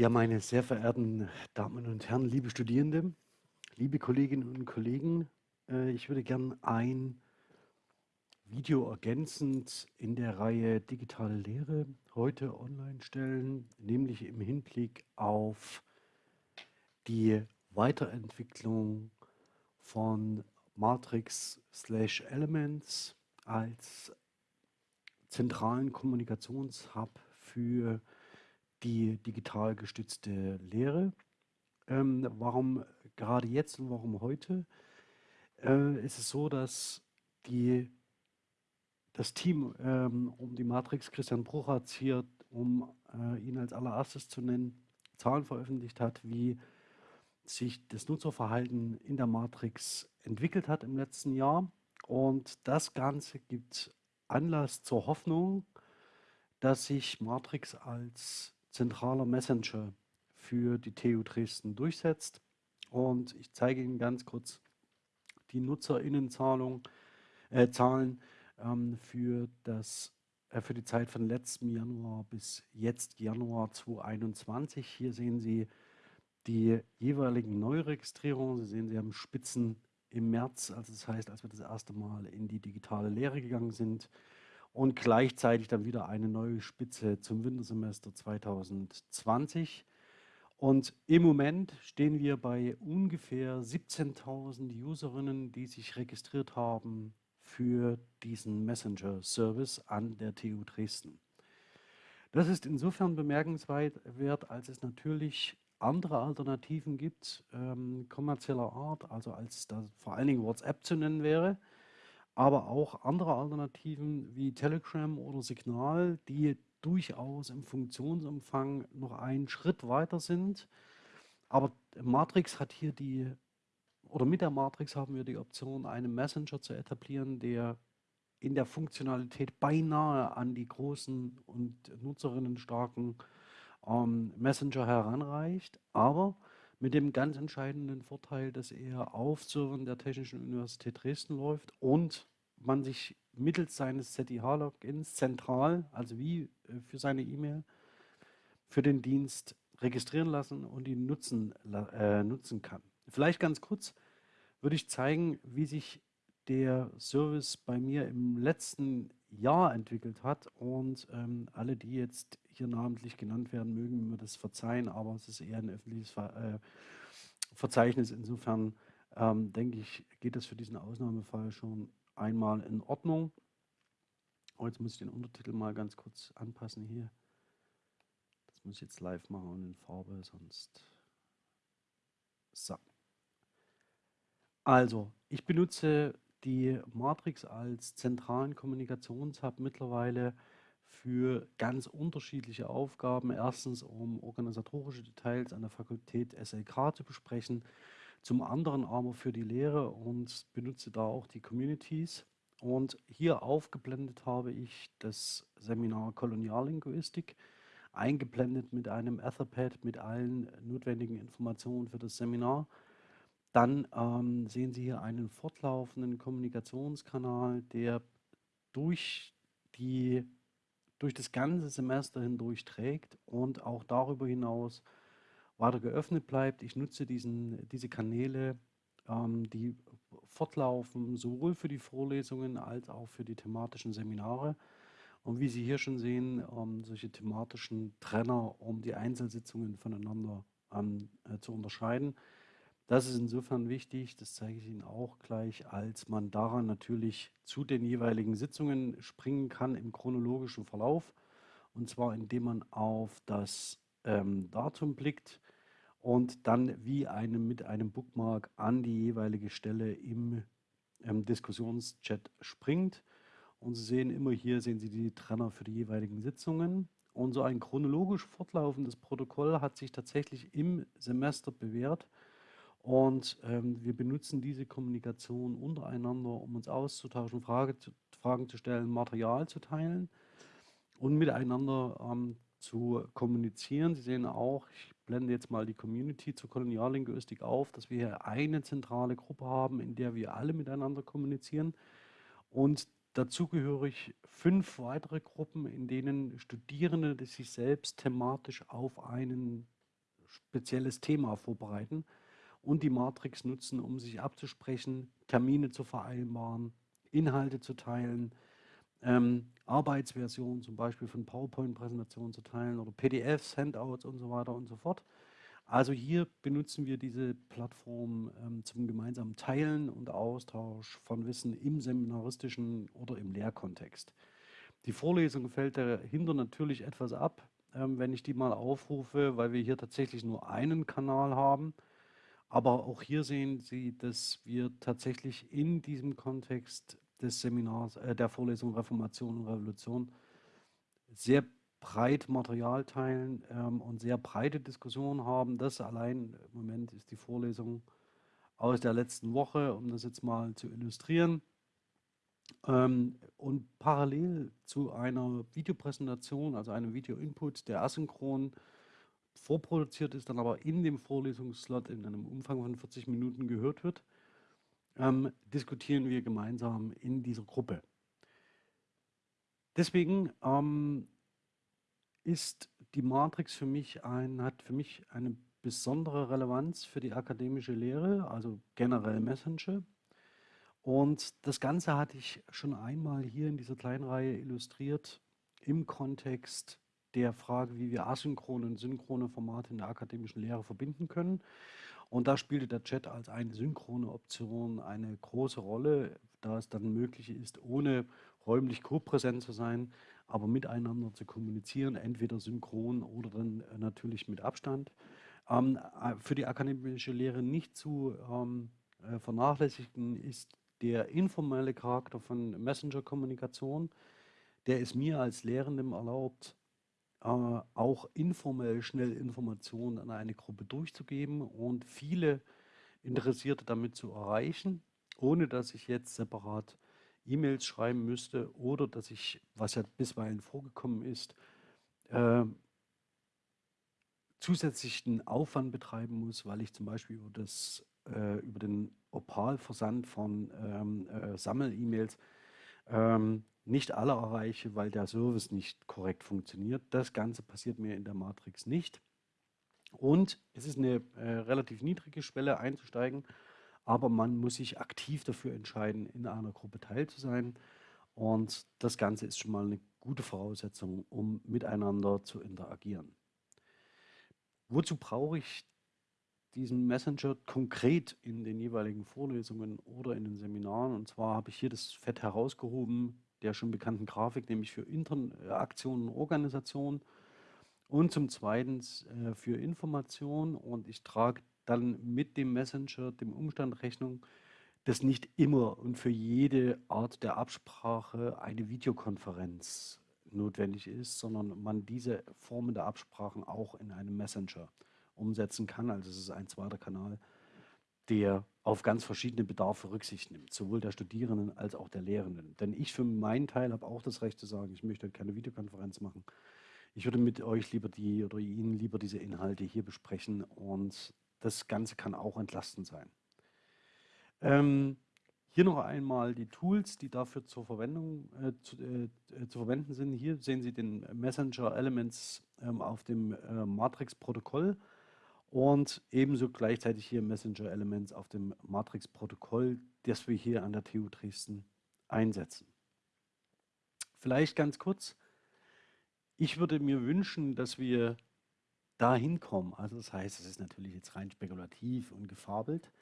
Ja, meine sehr verehrten Damen und Herren, liebe Studierende, liebe Kolleginnen und Kollegen, äh, ich würde gern ein Video ergänzend in der Reihe Digitale Lehre heute online stellen, nämlich im Hinblick auf die Weiterentwicklung von Matrix/Elements als zentralen Kommunikationshub für die digital gestützte Lehre. Ähm, warum gerade jetzt und warum heute? Äh, ist es so, dass die, das Team ähm, um die Matrix Christian Bruchatz hier, um äh, ihn als allererstes zu nennen, Zahlen veröffentlicht hat, wie sich das Nutzerverhalten in der Matrix entwickelt hat im letzten Jahr. Und das Ganze gibt Anlass zur Hoffnung, dass sich Matrix als zentraler Messenger für die TU Dresden durchsetzt. Und ich zeige Ihnen ganz kurz die NutzerInnenzahlen äh, Zahlen, ähm, für, das, äh, für die Zeit von letztem Januar bis jetzt Januar 2021. Hier sehen Sie die jeweiligen Neuregistrierungen. Sie sehen, Sie haben Spitzen im März, also das heißt, als wir das erste Mal in die digitale Lehre gegangen sind, und gleichzeitig dann wieder eine neue Spitze zum Wintersemester 2020. Und im Moment stehen wir bei ungefähr 17.000 Userinnen, die sich registriert haben für diesen Messenger-Service an der TU Dresden. Das ist insofern bemerkenswert, als es natürlich andere Alternativen gibt, ähm, kommerzieller Art, also als da vor allen Dingen WhatsApp zu nennen wäre, aber auch andere Alternativen wie Telegram oder Signal, die durchaus im Funktionsumfang noch einen Schritt weiter sind. Aber Matrix hat hier die, oder mit der Matrix haben wir die Option, einen Messenger zu etablieren, der in der Funktionalität beinahe an die großen und nutzerinnenstarken ähm, Messenger heranreicht, aber mit dem ganz entscheidenden Vorteil, dass er auf Servern der Technischen Universität Dresden läuft und man sich mittels seines ZIH-Logins zentral, also wie äh, für seine E-Mail, für den Dienst registrieren lassen und ihn nutzen, äh, nutzen kann. Vielleicht ganz kurz würde ich zeigen, wie sich der Service bei mir im letzten Jahr entwickelt hat und ähm, alle, die jetzt hier namentlich genannt werden, mögen mir das verzeihen, aber es ist eher ein öffentliches Ver äh, Verzeichnis. Insofern ähm, denke ich, geht das für diesen Ausnahmefall schon einmal in Ordnung. Oh, jetzt muss ich den Untertitel mal ganz kurz anpassen hier. Das muss ich jetzt live machen und in Farbe, sonst... So. Also, ich benutze die Matrix als zentralen Kommunikationshub mittlerweile für ganz unterschiedliche Aufgaben. Erstens, um organisatorische Details an der Fakultät SLK zu besprechen. Zum anderen aber für die Lehre und benutze da auch die Communities. Und hier aufgeblendet habe ich das Seminar Koloniallinguistik, eingeblendet mit einem Etherpad mit allen notwendigen Informationen für das Seminar. Dann ähm, sehen Sie hier einen fortlaufenden Kommunikationskanal, der durch, die, durch das ganze Semester hindurch trägt und auch darüber hinaus weiter geöffnet bleibt. Ich nutze diesen, diese Kanäle, ähm, die fortlaufen, sowohl für die Vorlesungen als auch für die thematischen Seminare. Und wie Sie hier schon sehen, ähm, solche thematischen Trenner, um die Einzelsitzungen voneinander ähm, äh, zu unterscheiden. Das ist insofern wichtig, das zeige ich Ihnen auch gleich, als man daran natürlich zu den jeweiligen Sitzungen springen kann im chronologischen Verlauf. Und zwar indem man auf das ähm, Datum blickt und dann wie einem, mit einem Bookmark an die jeweilige Stelle im ähm, Diskussionschat springt. Und Sie sehen immer hier, sehen Sie die Trenner für die jeweiligen Sitzungen. Und so ein chronologisch fortlaufendes Protokoll hat sich tatsächlich im Semester bewährt. Und ähm, wir benutzen diese Kommunikation untereinander, um uns auszutauschen, Frage, Fragen zu stellen, Material zu teilen und miteinander ähm, zu kommunizieren. Sie sehen auch, ich blende jetzt mal die Community zur Koloniallinguistik auf, dass wir hier eine zentrale Gruppe haben, in der wir alle miteinander kommunizieren. Und dazugehörig fünf weitere Gruppen, in denen Studierende sich selbst thematisch auf einen spezielles Thema vorbereiten und die Matrix nutzen, um sich abzusprechen, Termine zu vereinbaren, Inhalte zu teilen, ähm, Arbeitsversionen zum Beispiel von PowerPoint-Präsentationen zu teilen oder PDFs, Handouts und so weiter und so fort. Also hier benutzen wir diese Plattform ähm, zum gemeinsamen Teilen und Austausch von Wissen im seminaristischen oder im Lehrkontext. Die Vorlesung fällt dahinter natürlich etwas ab, ähm, wenn ich die mal aufrufe, weil wir hier tatsächlich nur einen Kanal haben. Aber auch hier sehen Sie, dass wir tatsächlich in diesem Kontext des Seminars, äh, der Vorlesung Reformation und Revolution sehr breit Material teilen ähm, und sehr breite Diskussionen haben. Das allein im Moment ist die Vorlesung aus der letzten Woche, um das jetzt mal zu illustrieren. Ähm, und parallel zu einer Videopräsentation, also einem Video-Input, der asynchron vorproduziert ist, dann aber in dem Vorlesungsslot in einem Umfang von 40 Minuten gehört wird, ähm, diskutieren wir gemeinsam in dieser Gruppe. Deswegen ähm, ist die Matrix für mich ein, hat für mich eine besondere Relevanz für die akademische Lehre, also generell Messenger. Und das Ganze hatte ich schon einmal hier in dieser kleinen Reihe illustriert im Kontext der Frage, wie wir asynchrone und synchrone Formate in der akademischen Lehre verbinden können. Und da spielte der Chat als eine synchrone Option eine große Rolle, da es dann möglich ist, ohne räumlich co-präsent zu sein, aber miteinander zu kommunizieren, entweder synchron oder dann äh, natürlich mit Abstand. Ähm, äh, für die akademische Lehre nicht zu ähm, äh, vernachlässigen ist der informelle Charakter von Messenger-Kommunikation. Der ist mir als Lehrendem erlaubt, auch informell schnell Informationen an eine Gruppe durchzugeben und viele Interessierte damit zu erreichen, ohne dass ich jetzt separat E-Mails schreiben müsste oder dass ich, was ja bisweilen vorgekommen ist, äh, zusätzlichen Aufwand betreiben muss, weil ich zum Beispiel über, das, äh, über den Opal-Versand von ähm, äh, Sammel-E-Mails ähm, nicht alle erreiche, weil der Service nicht korrekt funktioniert. Das Ganze passiert mir in der Matrix nicht. Und es ist eine äh, relativ niedrige Schwelle einzusteigen, aber man muss sich aktiv dafür entscheiden, in einer Gruppe teil zu sein. Und das Ganze ist schon mal eine gute Voraussetzung, um miteinander zu interagieren. Wozu brauche ich diesen Messenger konkret in den jeweiligen Vorlesungen oder in den Seminaren? Und zwar habe ich hier das Fett herausgehoben, der schon bekannten Grafik, nämlich für Interaktionen und Organisation und zum Zweiten äh, für Information. Und ich trage dann mit dem Messenger dem Umstand Rechnung, dass nicht immer und für jede Art der Absprache eine Videokonferenz notwendig ist, sondern man diese Formen der Absprachen auch in einem Messenger umsetzen kann. Also es ist ein zweiter Kanal, der auf ganz verschiedene Bedarfe Rücksicht nimmt, sowohl der Studierenden als auch der Lehrenden. Denn ich für meinen Teil habe auch das Recht zu sagen, ich möchte keine Videokonferenz machen. Ich würde mit euch lieber die oder Ihnen lieber diese Inhalte hier besprechen und das Ganze kann auch entlastend sein. Ähm, hier noch einmal die Tools, die dafür zur Verwendung äh, zu, äh, zu, verwenden sind. Hier sehen Sie den Messenger Elements ähm, auf dem äh, Matrix-Protokoll und ebenso gleichzeitig hier Messenger Elements auf dem Matrix-Protokoll, das wir hier an der TU Dresden einsetzen. Vielleicht ganz kurz, ich würde mir wünschen, dass wir dahin kommen. Also das heißt, es ist natürlich jetzt rein spekulativ und gefabelt.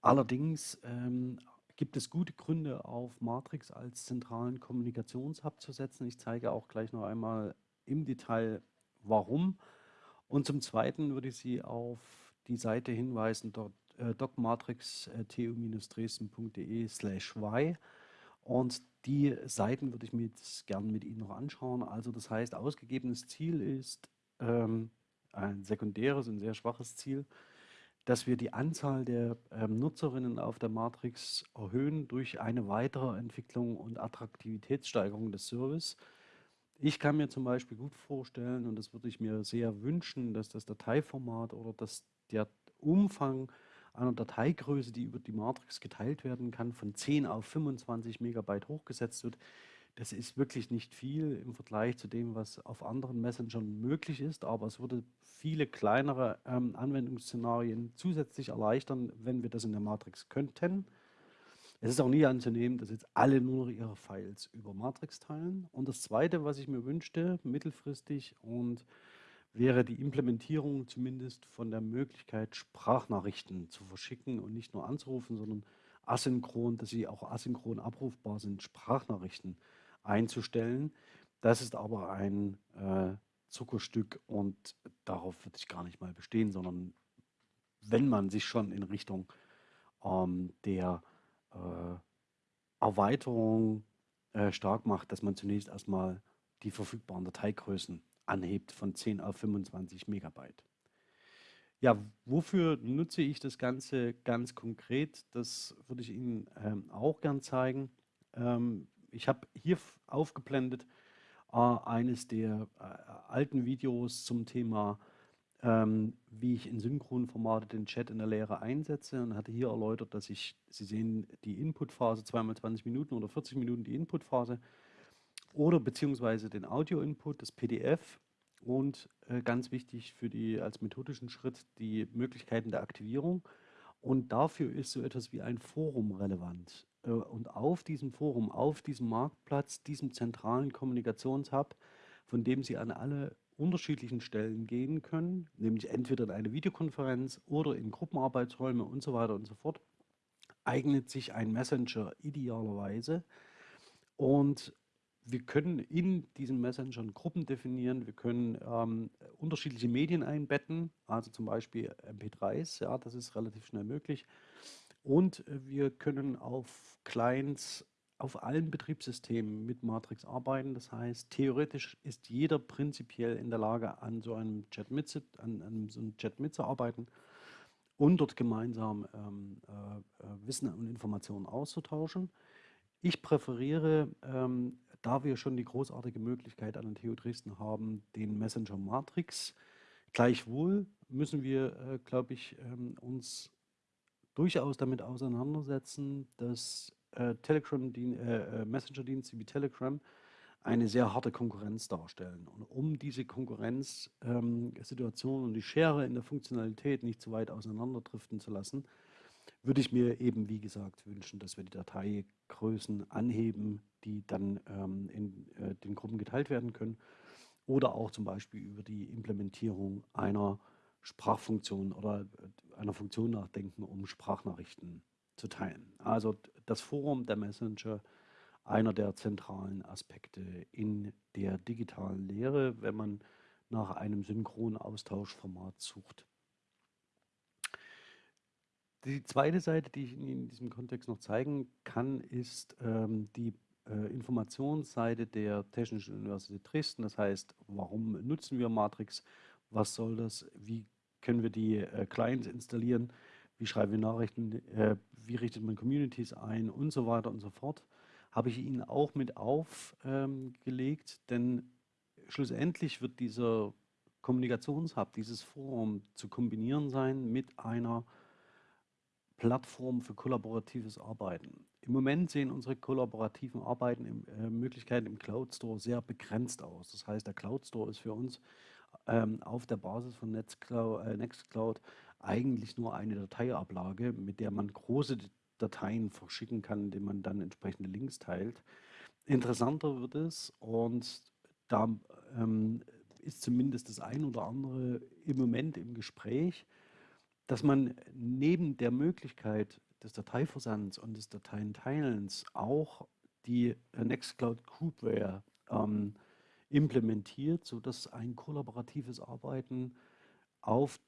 Allerdings ähm, gibt es gute Gründe, auf Matrix als zentralen Kommunikationshub zu setzen. Ich zeige auch gleich noch einmal im Detail, warum. Und zum Zweiten würde ich Sie auf die Seite hinweisen, dort äh, docmatrix-tu-dresden.de slash y. Und die Seiten würde ich mir jetzt gerne mit Ihnen noch anschauen. Also das heißt, ausgegebenes Ziel ist ähm, ein sekundäres und sehr schwaches Ziel, dass wir die Anzahl der ähm, Nutzerinnen auf der Matrix erhöhen durch eine weitere Entwicklung und Attraktivitätssteigerung des Service ich kann mir zum Beispiel gut vorstellen, und das würde ich mir sehr wünschen, dass das Dateiformat oder dass der Umfang einer Dateigröße, die über die Matrix geteilt werden kann, von 10 auf 25 Megabyte hochgesetzt wird. Das ist wirklich nicht viel im Vergleich zu dem, was auf anderen Messengern möglich ist, aber es würde viele kleinere ähm, Anwendungsszenarien zusätzlich erleichtern, wenn wir das in der Matrix könnten. Es ist auch nie anzunehmen, dass jetzt alle nur noch ihre Files über Matrix teilen. Und das Zweite, was ich mir wünschte, mittelfristig, und wäre die Implementierung zumindest von der Möglichkeit, Sprachnachrichten zu verschicken und nicht nur anzurufen, sondern asynchron, dass sie auch asynchron abrufbar sind, Sprachnachrichten einzustellen. Das ist aber ein äh, Zuckerstück und darauf würde ich gar nicht mal bestehen, sondern wenn man sich schon in Richtung ähm, der Erweiterung äh, stark macht, dass man zunächst erstmal die verfügbaren Dateigrößen anhebt von 10 auf 25 Megabyte. Ja, wofür nutze ich das Ganze ganz konkret? Das würde ich Ihnen ähm, auch gern zeigen. Ähm, ich habe hier aufgeblendet äh, eines der äh, alten Videos zum Thema ähm, wie ich in Synchronformate den Chat in der Lehre einsetze und hatte hier erläutert, dass ich, Sie sehen die Inputphase, zweimal 20 Minuten oder 40 Minuten die Inputphase oder beziehungsweise den Audio-Input, das PDF und äh, ganz wichtig für die als methodischen Schritt die Möglichkeiten der Aktivierung. Und dafür ist so etwas wie ein Forum relevant. Äh, und auf diesem Forum, auf diesem Marktplatz, diesem zentralen Kommunikationshub, von dem Sie an alle unterschiedlichen Stellen gehen können, nämlich entweder in eine Videokonferenz oder in Gruppenarbeitsräume und so weiter und so fort, eignet sich ein Messenger idealerweise. Und wir können in diesen Messengern Gruppen definieren, wir können ähm, unterschiedliche Medien einbetten, also zum Beispiel MP3s, ja, das ist relativ schnell möglich. Und wir können auf Clients auf allen Betriebssystemen mit Matrix arbeiten. Das heißt, theoretisch ist jeder prinzipiell in der Lage, an so einem Chat, mit, an, an so einem Chat mitzuarbeiten und dort gemeinsam ähm, äh, äh, Wissen und Informationen auszutauschen. Ich präferiere, ähm, da wir schon die großartige Möglichkeit an der TU Dresden haben, den Messenger Matrix. Gleichwohl müssen wir, äh, glaube ich, ähm, uns durchaus damit auseinandersetzen, dass äh, äh, äh, Messenger-Dienste wie Telegram eine sehr harte Konkurrenz darstellen. Und um diese Konkurrenzsituation ähm, und die Schere in der Funktionalität nicht zu weit auseinanderdriften zu lassen, würde ich mir eben, wie gesagt, wünschen, dass wir die Dateigrößen anheben, die dann ähm, in äh, den Gruppen geteilt werden können. Oder auch zum Beispiel über die Implementierung einer Sprachfunktion oder äh, einer Funktion nachdenken, um Sprachnachrichten zu teilen. Also das Forum der Messenger, einer der zentralen Aspekte in der digitalen Lehre, wenn man nach einem synchronen Austauschformat sucht. Die zweite Seite, die ich Ihnen in diesem Kontext noch zeigen kann, ist ähm, die äh, Informationsseite der Technischen Universität Dresden. Das heißt, warum nutzen wir Matrix? Was soll das? Wie können wir die äh, Clients installieren? Wie schreiben wir Nachrichten, äh, wie richtet man Communities ein und so weiter und so fort, habe ich Ihnen auch mit aufgelegt, ähm, denn schlussendlich wird dieser Kommunikationshub, dieses Forum zu kombinieren sein mit einer Plattform für kollaboratives Arbeiten. Im Moment sehen unsere kollaborativen Arbeiten, im, äh, Möglichkeiten im Cloud Store sehr begrenzt aus. Das heißt, der Cloud Store ist für uns ähm, auf der Basis von Nextcloud, äh, Nextcloud eigentlich nur eine Dateiablage, mit der man große Dateien verschicken kann, indem man dann entsprechende Links teilt. Interessanter wird es und da ähm, ist zumindest das ein oder andere im Moment im Gespräch, dass man neben der Möglichkeit des Dateiversands und des Dateienteilens auch die Nextcloud Groupware ähm, implementiert, sodass ein kollaboratives Arbeiten auf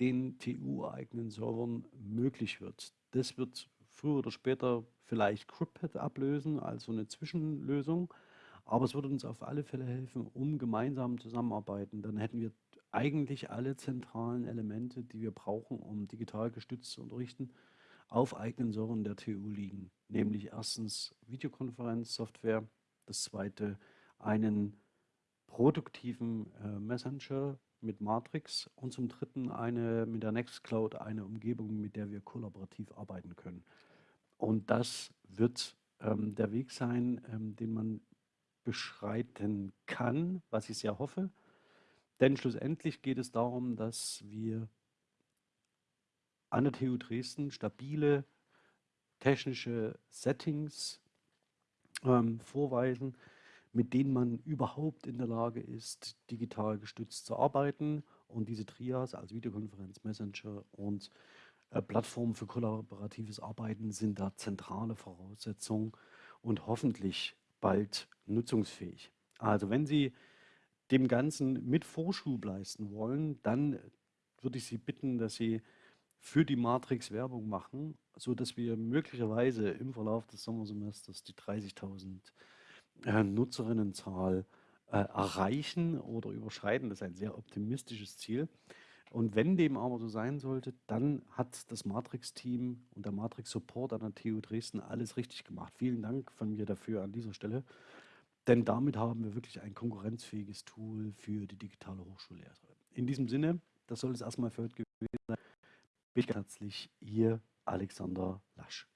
den TU-eigenen Servern möglich wird. Das wird früher oder später vielleicht CryptPad ablösen, also eine Zwischenlösung. Aber es würde uns auf alle Fälle helfen, um gemeinsam zusammenarbeiten. Dann hätten wir eigentlich alle zentralen Elemente, die wir brauchen, um digital gestützt zu unterrichten, auf eigenen Servern der TU liegen. Nämlich erstens Videokonferenzsoftware, das zweite einen produktiven äh, Messenger mit Matrix und zum dritten eine mit der Nextcloud eine Umgebung, mit der wir kollaborativ arbeiten können. Und das wird ähm, der Weg sein, ähm, den man beschreiten kann, was ich sehr hoffe. Denn schlussendlich geht es darum, dass wir an der TU Dresden stabile technische Settings ähm, vorweisen, mit denen man überhaupt in der Lage ist, digital gestützt zu arbeiten. Und diese Trias, also Videokonferenz, Messenger und äh, Plattformen für kollaboratives Arbeiten, sind da zentrale Voraussetzungen und hoffentlich bald nutzungsfähig. Also wenn Sie dem Ganzen mit Vorschub leisten wollen, dann würde ich Sie bitten, dass Sie für die Matrix Werbung machen, sodass wir möglicherweise im Verlauf des Sommersemesters die 30.000 äh, Nutzerinnenzahl äh, erreichen oder überschreiten. Das ist ein sehr optimistisches Ziel. Und wenn dem aber so sein sollte, dann hat das Matrix-Team und der Matrix-Support an der TU Dresden alles richtig gemacht. Vielen Dank von mir dafür an dieser Stelle. Denn damit haben wir wirklich ein konkurrenzfähiges Tool für die digitale Hochschullehre. In diesem Sinne, das soll es erstmal für heute gewesen sein. Bitte herzlich, Ihr Alexander Lasch.